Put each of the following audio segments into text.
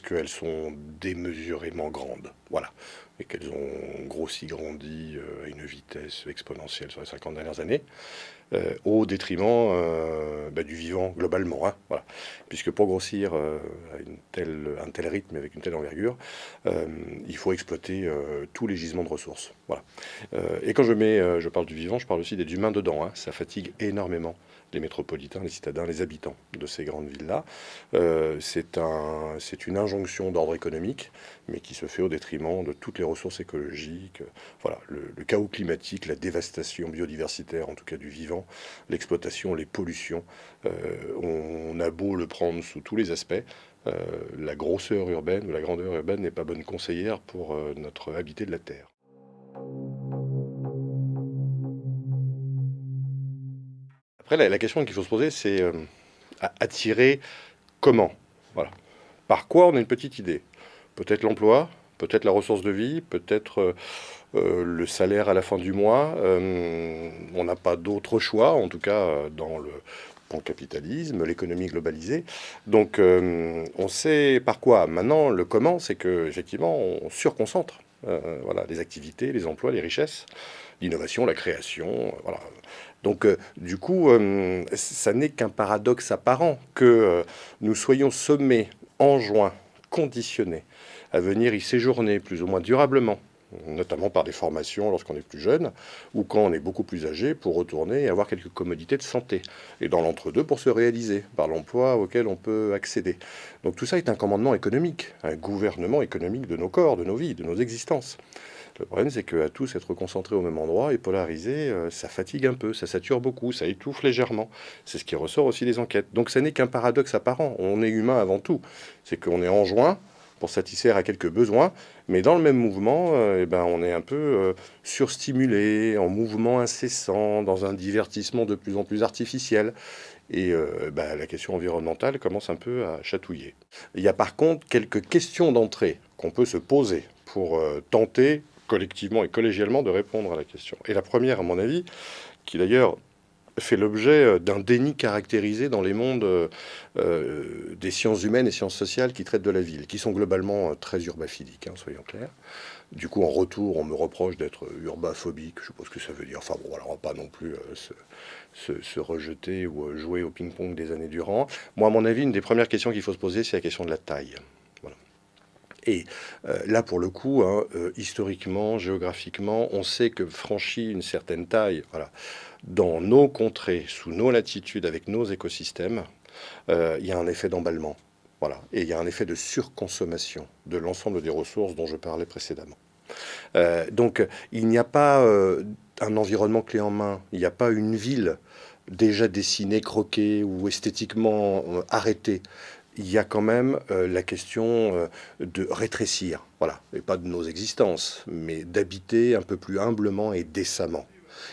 parce qu'elles sont démesurément grandes. Voilà. Et qu'elles ont grossi, grandi euh, à une vitesse exponentielle sur les 50 dernières années, euh, au détriment euh, bah, du vivant globalement. Hein, voilà. Puisque pour grossir à un tel rythme, avec une telle envergure, il faut exploiter tous les gisements de ressources. Voilà. et quand je, mets, je parle du vivant, je parle aussi des humains dedans. Hein. ça fatigue énormément les métropolitains, les citadins, les habitants de ces grandes villes-là. C'est un, une injonction d'ordre économique, mais qui se fait au détriment de toutes les ressources écologiques. Voilà, le, chaos climatique, la dévastation biodiversitaire, en tout cas du vivant, l'exploitation, les pollutions. Euh, on, a beau le prendre sous tous les aspects. Euh, la grosseur urbaine ou la grandeur urbaine n'est pas bonne conseillère pour notre habité de la Terre. Après, la, question qu'il faut se poser, c'est euh, attirer comment? Voilà. Par quoi on a une petite idée? Peut-être l'emploi, peut-être la ressource de vie, peut-être euh, euh, le salaire à la fin du mois. on n'a pas d'autre choix, en tout cas dans le, capitalisme, l'économie globalisée. Donc on sait par quoi. Maintenant, le comment, c'est que effectivement, on surconcentre voilà, les activités, les emplois, les richesses, l'innovation, la création. Donc, euh, du coup, euh, ça n'est qu'un paradoxe apparent que euh, nous soyons sommés, juin, conditionnés à venir y séjourner plus ou moins durablement, notamment par des formations lorsqu'on est plus jeune, ou quand on est beaucoup plus âgé, pour retourner et avoir quelques commodités de santé. Et dans l'entre-deux, pour se réaliser par l'emploi auquel on peut accéder. Donc tout ça est un commandement économique, un gouvernement économique de nos corps, de nos vies, de nos existences. Le problème, c'est qu'à tous être concentrés au même endroit et polarisés, euh, ça fatigue un peu, ça sature beaucoup, ça étouffe légèrement. C'est ce qui ressort aussi des enquêtes. Donc, ça n'est qu'un paradoxe apparent. On est humain avant tout. C'est qu'on est en joint pour satisfaire à quelques besoins, mais dans le même mouvement, euh, eh ben, on est un peu euh, surstimulé, en mouvement incessant, dans un divertissement de plus en plus artificiel. Et ben, la question environnementale commence un peu à chatouiller. Il y a par contre quelques questions d'entrée qu'on peut se poser pour tenter collectivement et collégialement de répondre à la question. Et la première, à mon avis, qui d'ailleurs fait l'objet euh, d'un déni caractérisé dans les mondes euh, euh, des sciences humaines et sciences sociales qui traitent de la ville, qui sont globalement très urbaphiliques, hein, soyons clairs. Du coup, en retour, on me reproche d'être urbaphobique, je suppose que ça veut dire. Enfin bon, alors on va pas non plus se, se, rejeter ou jouer au ping-pong des années durant. Moi, à mon avis, une des premières questions qu'il faut se poser, c'est la question de la taille. Et euh, là, pour le coup, hein, euh, historiquement, géographiquement, on sait que franchi une certaine taille, voilà, dans nos contrées, sous nos latitudes, avec nos écosystèmes, euh, il y a un effet d'emballement. Voilà. Et il y a un effet de surconsommation de l'ensemble des ressources dont je parlais précédemment. donc, il n'y a pas un environnement clé en main, il n'y a pas une ville déjà dessinée, croquée ou esthétiquement arrêtée il y a quand même euh, la question euh, de rétrécir, voilà, et pas de nos existences, mais d'habiter un peu plus humblement et décemment.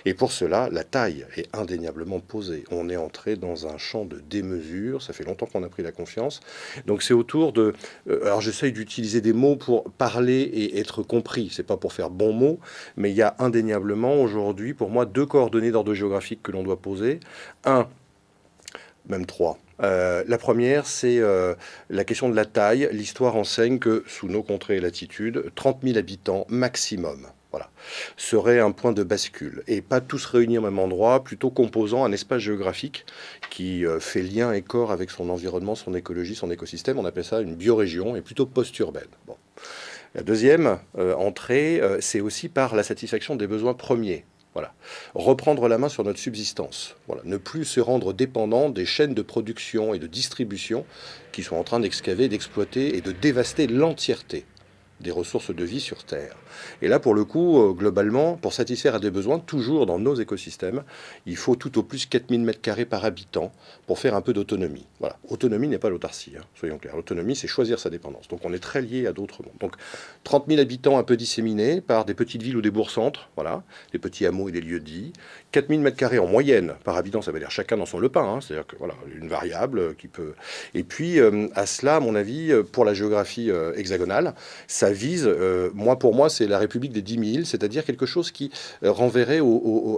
Et pour cela, la taille est indéniablement posée. On est entré dans un champ de démesure, ça fait longtemps qu'on a pris la confiance. Donc c'est autour de... Euh, alors j'essaye d'utiliser des mots pour parler et être compris, c'est pas pour faire bon mot, mais il y a indéniablement aujourd'hui, pour moi, deux coordonnées d'ordre géographique que l'on doit poser. Un, même trois, euh, la première, c'est euh, la question de la taille. L'histoire enseigne que sous nos contrées et latitudes, 30 000 habitants maximum voilà, serait un point de bascule. Et pas tous réunis au même endroit, plutôt composant un espace géographique qui euh, fait lien et corps avec son environnement, son écologie, son écosystème. On appelle ça une biorégion et plutôt post-urbaine. Bon. La deuxième entrée, c'est aussi par la satisfaction des besoins premiers. Voilà. Reprendre la main sur notre subsistance. Ne plus se rendre dépendant des chaînes de production et de distribution qui sont en train d'excaver, d'exploiter et de dévaster l'entièreté des ressources de vie sur Terre. Et là, pour le coup, euh, globalement, pour satisfaire à des besoins, toujours dans nos écosystèmes, il faut tout au plus 4000 m2 par habitant pour faire un peu d'autonomie. Voilà. Autonomie n'est pas l'autarcie, hein, soyons clairs. L'autonomie, c'est choisir sa dépendance. Donc on est très lié à d'autres mondes. Donc 30 000 habitants un peu disséminés par des petites villes ou des bourgs-centres, voilà, des petits hameaux et des lieux dits. 4000 m2 en moyenne par habitant, ça veut dire chacun dans son lepin, hein, c'est-à-dire que voilà, une variable qui peut... Et puis, euh, à cela, à mon avis, euh, pour la géographie hexagonale, ça vise, moi pour moi, c'est la République des 10 000, c'est-à-dire quelque chose qui euh, renverrait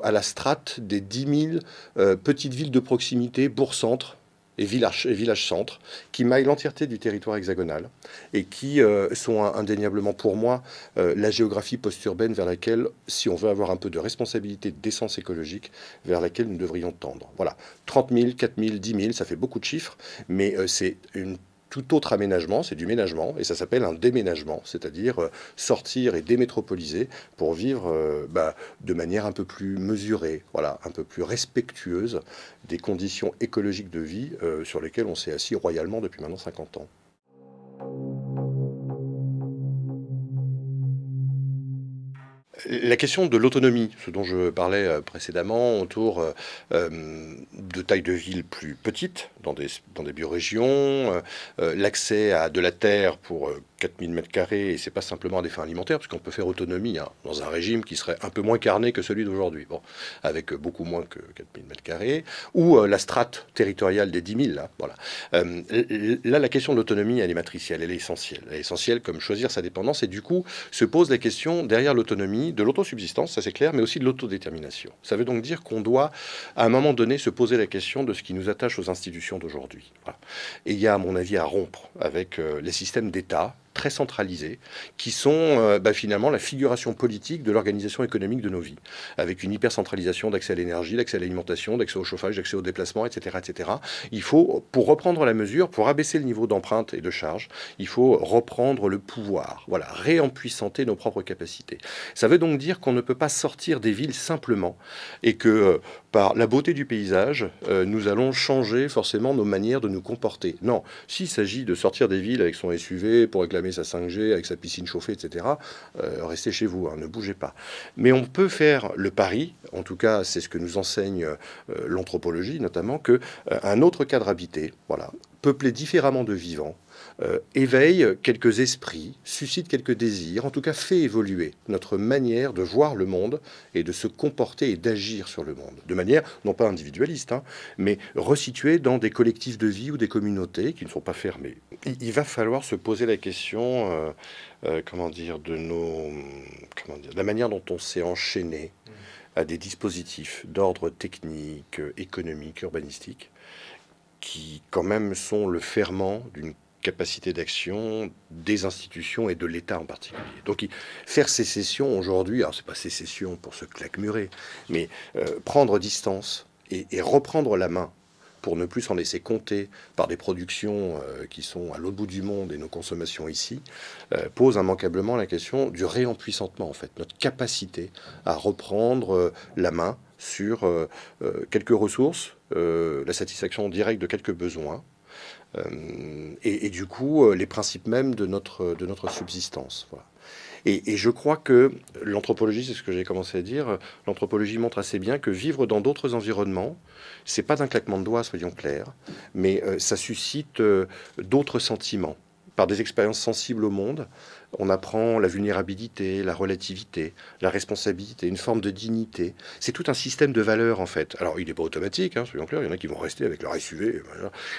à la strate des 10 000 euh, petites villes de proximité, bourg-centre, et villages-centres qui maillent l'entièreté du territoire hexagonal et qui euh, sont indéniablement pour moi euh, la géographie post-urbaine vers laquelle, si on veut avoir un peu de responsabilité, d'essence écologique, vers laquelle nous devrions tendre. Voilà, 30 000, 4 000, 10 000, ça fait beaucoup de chiffres, mais euh, c'est une tout autre aménagement, c'est du ménagement, et ça s'appelle un déménagement, c'est-à-dire euh, sortir et démétropoliser pour vivre euh, bah, de manière un peu plus mesurée, voilà, un peu plus respectueuse des conditions écologiques de vie euh, sur lesquelles on s'est assis royalement depuis maintenant 50 ans. La question de l'autonomie, ce dont je parlais euh, précédemment, autour euh, euh, de tailles de villes plus petites, dans des, dans des biorégions, l'accès à de la terre pour 4000 mètres carrés, et c'est pas simplement à des fins alimentaires, parce qu'on peut faire autonomie hein, dans un régime qui serait un peu moins carné que celui d'aujourd'hui, bon, avec beaucoup moins que 4000 mètres carrés, ou la strate territoriale des 10 000, là, voilà. là, la question de l'autonomie, elle est matricielle, elle est essentielle. Elle est essentielle comme choisir sa dépendance, et du coup, se pose la question, derrière l'autonomie, de l'autosubsistance, ça c'est clair, mais aussi de l'autodétermination. Ça veut donc dire qu'on doit, à un moment donné, se poser la question de ce qui nous attache aux institutions d'aujourd'hui. Et il y a, à mon avis, à rompre avec euh, les systèmes d'État très centralisés, qui sont euh, bah, finalement la figuration politique de l'organisation économique de nos vies, avec une hypercentralisation d'accès à l'énergie, d'accès à l'alimentation, d'accès au chauffage, d'accès au déplacement, etc., etc. Il faut, pour reprendre la mesure, pour abaisser le niveau d'empreinte et de charge, il faut reprendre le pouvoir, voilà, réempuissanter nos propres capacités. Ça veut donc dire qu'on ne peut pas sortir des villes simplement, et que euh, par la beauté du paysage, euh, nous allons changer forcément nos manières de nous comporter. Non, s'il s'agit de sortir des villes avec son SUV pour réclamer sa 5G, avec sa piscine chauffée, etc., euh, restez chez vous, hein, ne bougez pas. Mais on peut faire le pari, en tout cas c'est ce que nous enseigne euh, l'anthropologie notamment, que un autre cadre habité, voilà, peuplé différemment de vivants, euh, éveille quelques esprits, suscite quelques désirs, en tout cas fait évoluer notre manière de voir le monde et de se comporter et d'agir sur le monde, de manière non pas individualiste, hein, mais resituée dans des collectifs de vie ou des communautés qui ne sont pas fermées. Il, va falloir se poser la question, euh, euh, comment dire, de nos, comment dire, la manière dont on s'est enchaîné à des dispositifs d'ordre technique, économique, urbanistique, qui quand même sont le ferment d'une capacité d'action des institutions et de l'État en particulier. Donc faire sécession aujourd'hui, alors c'est pas sécession pour se claquemurer, mais euh, prendre distance et, reprendre la main pour ne plus s'en laisser compter par des productions euh, qui sont à l'autre bout du monde et nos consommations ici, euh, pose immanquablement la question du réempuissantement, en fait, notre capacité à reprendre la main sur quelques ressources, la satisfaction directe de quelques besoins, euh, et, du coup, euh, les principes mêmes de notre, de notre subsistance. Et, je crois que l'anthropologie, c'est ce que j'ai commencé à dire, l'anthropologie montre assez bien que vivre dans d'autres environnements, c'est pas d'un claquement de doigts, soyons clairs, mais euh, ça suscite d'autres sentiments par des expériences sensibles au monde, on apprend la vulnérabilité, la relativité, la responsabilité, une forme de dignité. C'est tout un système de valeurs en fait. Alors il n'est pas automatique, hein, il y en a qui vont rester avec leur SUV.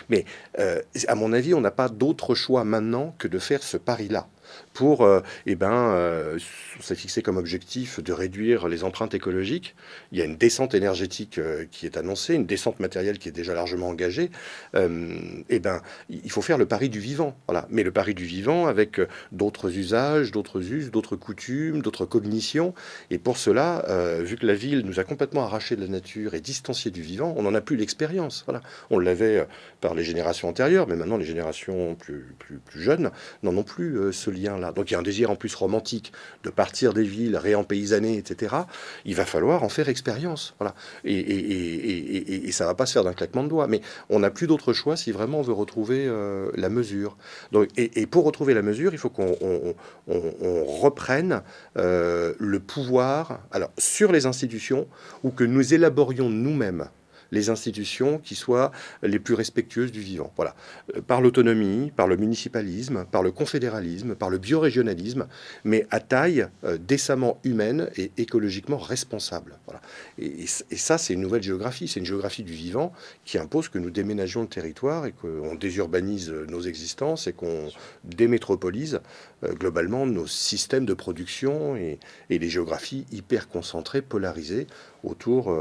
Mais euh, à mon avis, on n'a pas d'autre choix maintenant que de faire ce pari-là pour, euh, eh ben, euh, fixé comme objectif de réduire les empreintes écologiques. Il y a une descente énergétique euh, qui est annoncée, une descente matérielle qui est déjà largement engagée. eh ben, il faut faire le pari du vivant, voilà. Mais le pari du vivant avec d'autres usages, d'autres us, d'autres coutumes, d'autres cognitions. Et pour cela, vu que la ville nous a complètement arraché de la nature et distancié du vivant, on n'en a plus l'expérience. Voilà. On l'avait par les générations antérieures, mais maintenant les générations plus, plus, plus jeunes n'en ont plus ce lien-là. Donc il y a un désir en plus romantique de partir des villes, réempaysanées, etc. Il va falloir en faire expérience. Voilà. Et, ça va pas se faire d'un claquement de doigts. Mais on n'a plus d'autre choix si vraiment on veut retrouver euh, la mesure. Donc, et, pour retrouver la mesure, il faut qu'on reprenne euh, le pouvoir alors, sur les institutions ou que nous élaborions nous-mêmes les institutions qui soient les plus respectueuses du vivant. Voilà. Euh, par l'autonomie, par le municipalisme, par le confédéralisme, par le biorégionalisme, mais à taille euh, décemment humaine et écologiquement responsable. Voilà. Et, ça, c'est une nouvelle géographie. C'est une géographie du vivant qui impose que nous déménagions le territoire et qu'on désurbanise nos existences et qu'on démétropolise euh, globalement nos systèmes de production et, et les géographies hyper concentrées, polarisées autour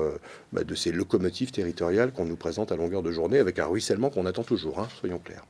bah, de ces locomotives territoriale qu'on nous présente à longueur de journée avec un ruissellement qu'on attend toujours, hein, soyons clairs.